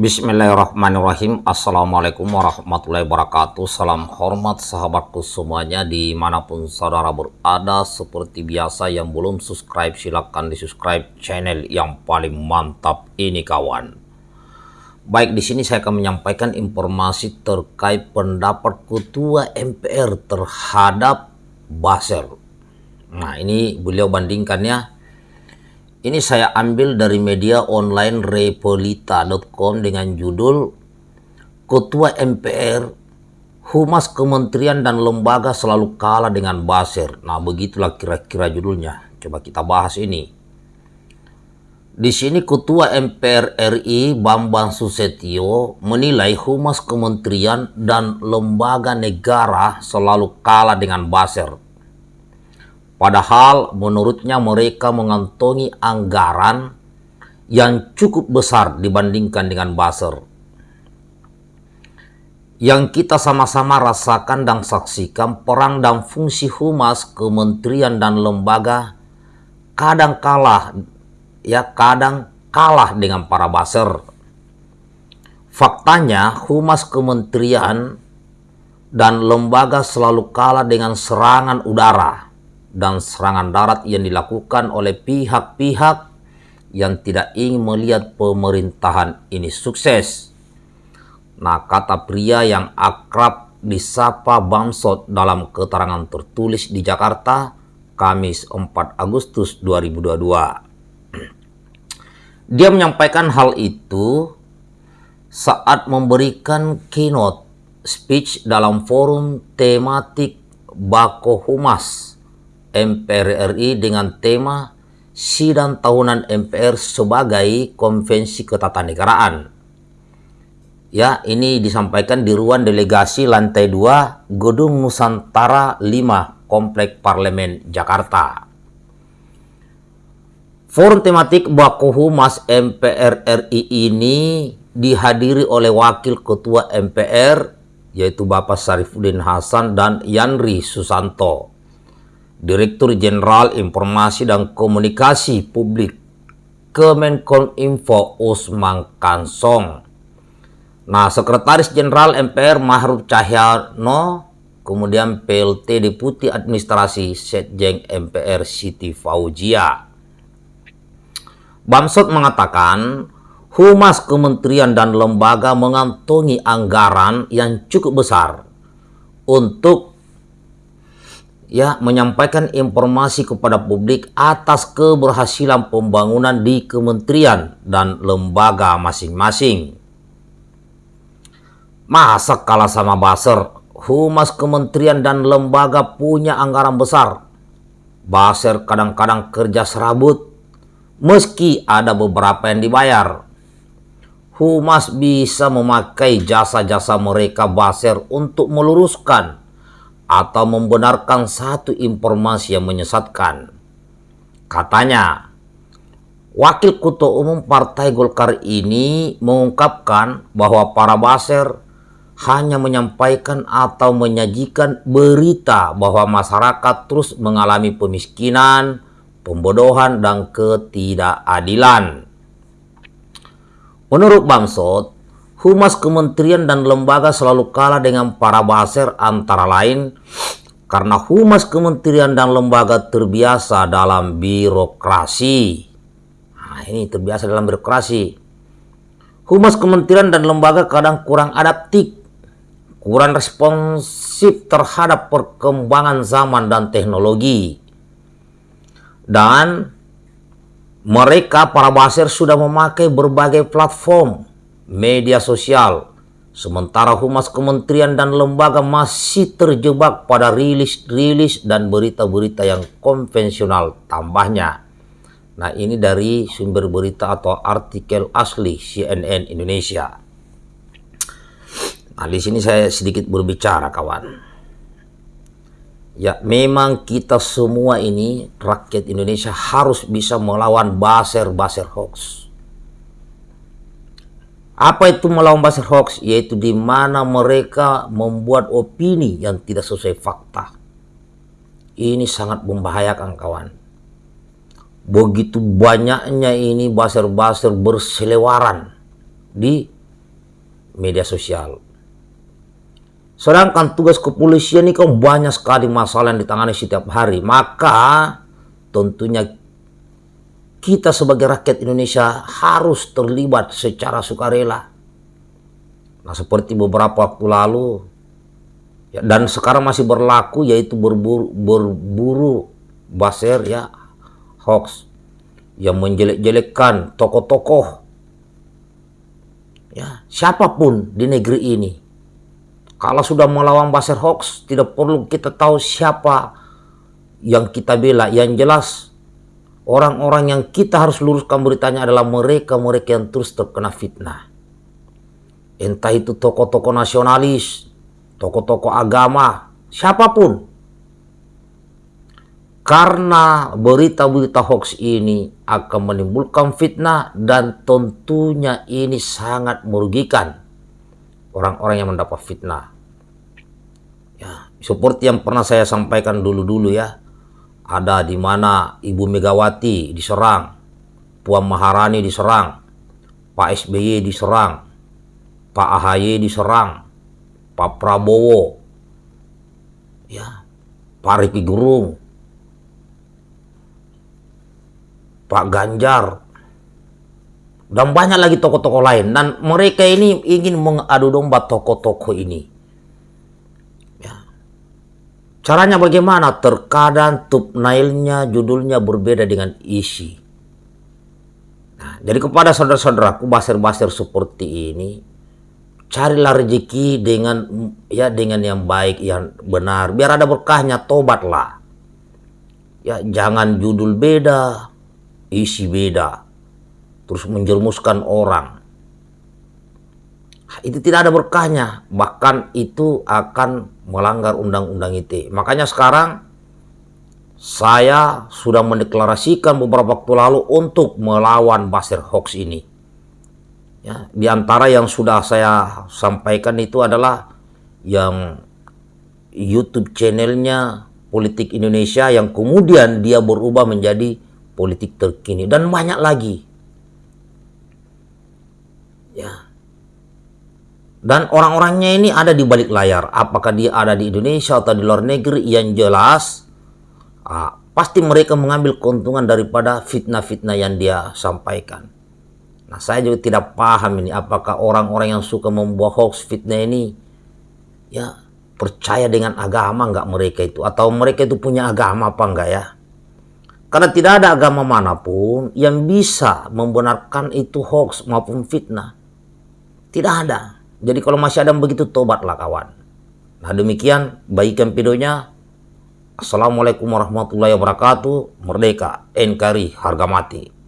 Bismillahirrahmanirrahim. Assalamualaikum warahmatullahi wabarakatuh. Salam hormat sahabatku semuanya Di mana pun saudara berada. Seperti biasa yang belum subscribe Silahkan di subscribe channel yang paling mantap ini kawan. Baik di sini saya akan menyampaikan informasi terkait pendapat Ketua MPR terhadap Baser Nah ini beliau bandingkannya ini saya ambil dari media online repolita.com dengan judul Ketua MPR, Humas Kementerian dan Lembaga selalu kalah dengan Basir. Nah begitulah kira-kira judulnya. Coba kita bahas ini. Di sini Ketua MPR RI Bambang Susetio menilai Humas Kementerian dan Lembaga Negara selalu kalah dengan Basir Padahal menurutnya mereka mengantongi anggaran yang cukup besar dibandingkan dengan Basel. Yang kita sama-sama rasakan dan saksikan perang dan fungsi humas kementerian dan lembaga kadang kalah ya kadang kalah dengan para baser. Faktanya humas kementerian dan lembaga selalu kalah dengan serangan udara dan serangan darat yang dilakukan oleh pihak-pihak yang tidak ingin melihat pemerintahan ini sukses. Nah, kata pria yang akrab disapa Bamsot dalam keterangan tertulis di Jakarta, Kamis 4 Agustus 2022. Dia menyampaikan hal itu saat memberikan keynote speech dalam forum tematik Bako Humas MPR RI dengan tema Sidang Tahunan MPR sebagai Konvensi Ketatanegaraan. Ya, ini disampaikan di ruang delegasi lantai 2 Gedung Nusantara 5 Komplek Parlemen Jakarta. Forum tematik Baku Humas MPR RI ini dihadiri oleh Wakil Ketua MPR yaitu Bapak Sarifudin Hasan dan Yanri Susanto. Direktur Jenderal Informasi dan Komunikasi Publik Kemenkominfo Usman Kansong. Nah, Sekretaris Jenderal MPR Mahruf Cahyono, kemudian PLT Deputi Administrasi Setjeng MPR Siti Fauzia. Bamsot mengatakan, Humas kementerian dan lembaga mengantongi anggaran yang cukup besar untuk ya menyampaikan informasi kepada publik atas keberhasilan pembangunan di kementerian dan lembaga masing-masing. Masa kalah sama Baser, humas kementerian dan lembaga punya anggaran besar. Baser kadang-kadang kerja serabut, meski ada beberapa yang dibayar. Humas bisa memakai jasa-jasa mereka Baser untuk meluruskan atau membenarkan satu informasi yang menyesatkan. Katanya, Wakil Ketua Umum Partai Golkar ini mengungkapkan bahwa para baser hanya menyampaikan atau menyajikan berita bahwa masyarakat terus mengalami pemiskinan, pembodohan, dan ketidakadilan. Menurut Bamsot, Humas kementerian dan lembaga selalu kalah dengan para baser antara lain karena humas kementerian dan lembaga terbiasa dalam birokrasi. Nah, ini terbiasa dalam birokrasi. Humas kementerian dan lembaga kadang kurang adaptif, kurang responsif terhadap perkembangan zaman dan teknologi. Dan mereka para baser sudah memakai berbagai platform media sosial, sementara humas kementerian dan lembaga masih terjebak pada rilis-rilis dan berita-berita yang konvensional tambahnya. Nah ini dari sumber berita atau artikel asli CNN Indonesia. Nah di sini saya sedikit berbicara kawan. Ya, memang kita semua ini rakyat Indonesia harus bisa melawan baser-baser hoax. Apa itu melawan buzzer hoax? Yaitu di mana mereka membuat opini yang tidak sesuai fakta. Ini sangat membahayakan kawan. Begitu banyaknya ini buzzer-buzzer berselewaran di media sosial. Sedangkan tugas kepolisian ini kan banyak sekali masalah yang ditangani setiap hari. Maka tentunya kita sebagai rakyat Indonesia harus terlibat secara sukarela. Nah seperti beberapa waktu lalu ya, dan sekarang masih berlaku yaitu berburu, berburu baser ya hoax yang menjelek-jelekkan tokoh-tokoh ya siapa pun di negeri ini kalau sudah melawan baser hoax, tidak perlu kita tahu siapa yang kita bela. Yang jelas, orang-orang yang kita harus luruskan beritanya adalah mereka-mereka yang terus terkena fitnah. Entah itu tokoh-tokoh nasionalis, tokoh-tokoh agama, siapa pun. Karena berita-berita hoax ini akan menimbulkan fitnah dan tentunya ini sangat merugikan orang-orang yang mendapat fitnah. Ya, seperti yang pernah saya sampaikan dulu-dulu ya. Ada di mana Ibu Megawati diserang, Puan Maharani diserang, Pak SBY diserang, Pak AHY diserang, Pak Prabowo, ya, Pak Riki Gerung, Pak Ganjar, dan banyak lagi tokoh-tokoh lain dan mereka ini ingin mengadu domba tokoh-tokoh ini. Caranya bagaimana? Terkadang thumbnailnya judulnya berbeda dengan isi. Nah, jadi kepada saudara-saudaraku baser-baser seperti ini carilah rezeki dengan ya dengan yang baik yang benar. Biar ada berkahnya tobatlah. Ya jangan judul beda isi beda. Terus menjerumuskan orang. Itu tidak ada berkahnya, bahkan itu akan melanggar undang-undang ITE. Makanya sekarang saya sudah mendeklarasikan beberapa waktu lalu untuk melawan Basir hoax ini. Ya, di antara yang sudah saya sampaikan itu adalah yang YouTube channelnya Politik Indonesia yang kemudian dia berubah menjadi politik terkini dan banyak lagi Ya. Dan orang-orangnya ini ada di balik layar. Apakah dia ada di Indonesia atau di luar negeri yang jelas ah, pasti mereka mengambil keuntungan daripada fitnah-fitnah yang dia sampaikan. Nah, saya juga tidak paham ini apakah orang-orang yang suka membuat hoax fitnah ini ya percaya dengan agama nggak mereka itu atau mereka itu punya agama apa enggak ya? Karena tidak ada agama mana pun yang bisa membenarkan itu hoax maupun fitnah. Tidak ada. Jadi kalau masih ada begitu tobatlah kawan. Nah demikian baikkan videonya. Assalamualaikum warahmatullahi wabarakatuh. Merdeka, NKRI, harga mati.